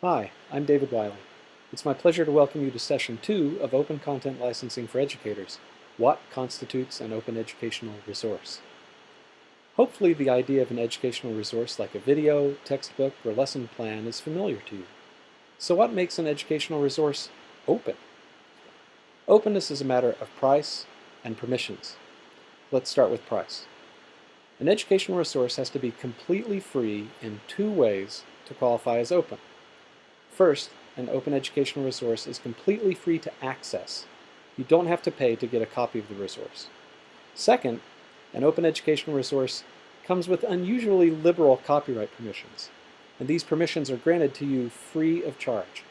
Hi, I'm David Wiley. It's my pleasure to welcome you to session two of Open Content Licensing for Educators. What constitutes an open educational resource? Hopefully the idea of an educational resource like a video, textbook, or lesson plan is familiar to you. So what makes an educational resource open? Openness is a matter of price and permissions. Let's start with price. An educational resource has to be completely free in two ways to qualify as open. First, an open educational resource is completely free to access. You don't have to pay to get a copy of the resource. Second, an open educational resource comes with unusually liberal copyright permissions, and these permissions are granted to you free of charge.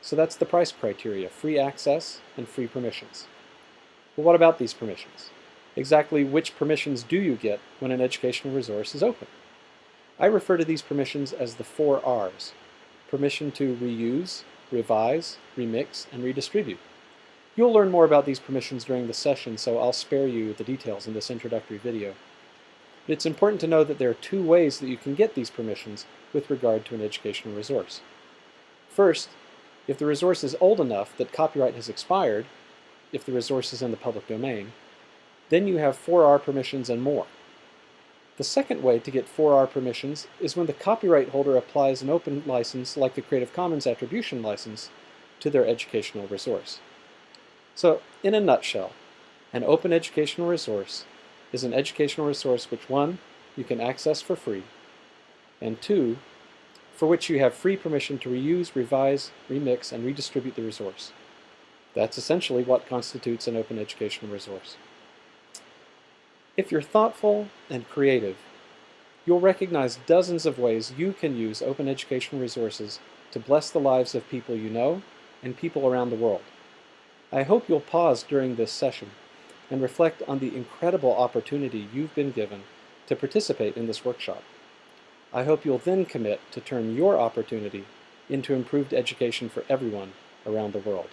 So that's the price criteria, free access and free permissions. But what about these permissions? Exactly which permissions do you get when an educational resource is open? I refer to these permissions as the four R's. Permission to reuse, revise, remix, and redistribute. You'll learn more about these permissions during the session, so I'll spare you the details in this introductory video. But it's important to know that there are two ways that you can get these permissions with regard to an educational resource. First, if the resource is old enough that copyright has expired, if the resource is in the public domain, then you have 4R permissions and more. The second way to get 4R permissions is when the copyright holder applies an open license like the Creative Commons Attribution License to their educational resource. So, in a nutshell, an open educational resource is an educational resource which one, you can access for free, and two, for which you have free permission to reuse, revise, remix, and redistribute the resource. That's essentially what constitutes an open educational resource. If you're thoughtful and creative, you'll recognize dozens of ways you can use open educational resources to bless the lives of people you know and people around the world. I hope you'll pause during this session and reflect on the incredible opportunity you've been given to participate in this workshop. I hope you'll then commit to turn your opportunity into improved education for everyone around the world.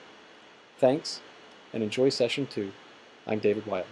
Thanks, and enjoy session two. I'm David Wiley.